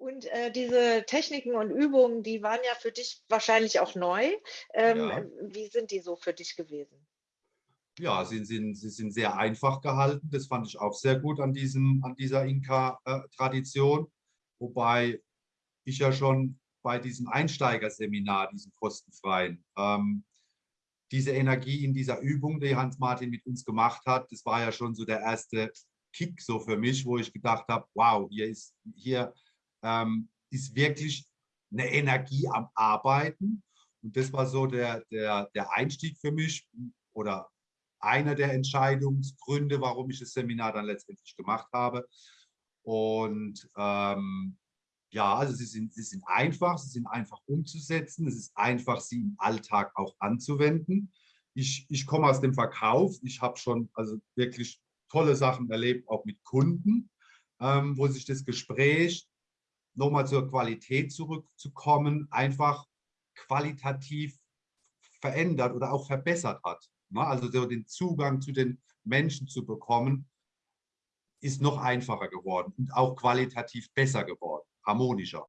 Und äh, diese Techniken und Übungen, die waren ja für dich wahrscheinlich auch neu. Ähm, Ja. wie sind die so für dich gewesen? Ja, sie sind, sie sind sehr einfach gehalten. Das fand ich auch sehr gut an, diesem, an dieser Inka-Tradition. Wobei ich ja schon bei diesem Einsteigerseminar, diesem kostenfreien, ähm, diese Energie in dieser Übung, die Hans-Martin mit uns gemacht hat, das war ja schon so der erste Kick so für mich, wo ich gedacht habe, wow, hier ist, hier ähm, ist wirklich eine Energie am Arbeiten. Und das war so der, der, der Einstieg für mich oder einer der Entscheidungsgründe, warum ich das Seminar dann letztendlich gemacht habe. Und ähm, ja, also sie sind, sie sind einfach, sie sind einfach umzusetzen, es ist einfach, sie im Alltag auch anzuwenden. Ich, ich komme aus dem Verkauf, ich habe schon also wirklich tolle Sachen erlebt, auch mit Kunden, ähm, wo sich das Gespräch nochmal zur Qualität zurückzukommen, einfach qualitativ verändert oder auch verbessert hat. Ne? Also so den Zugang zu den Menschen zu bekommen, ist noch einfacher geworden und auch qualitativ besser geworden, harmonischer.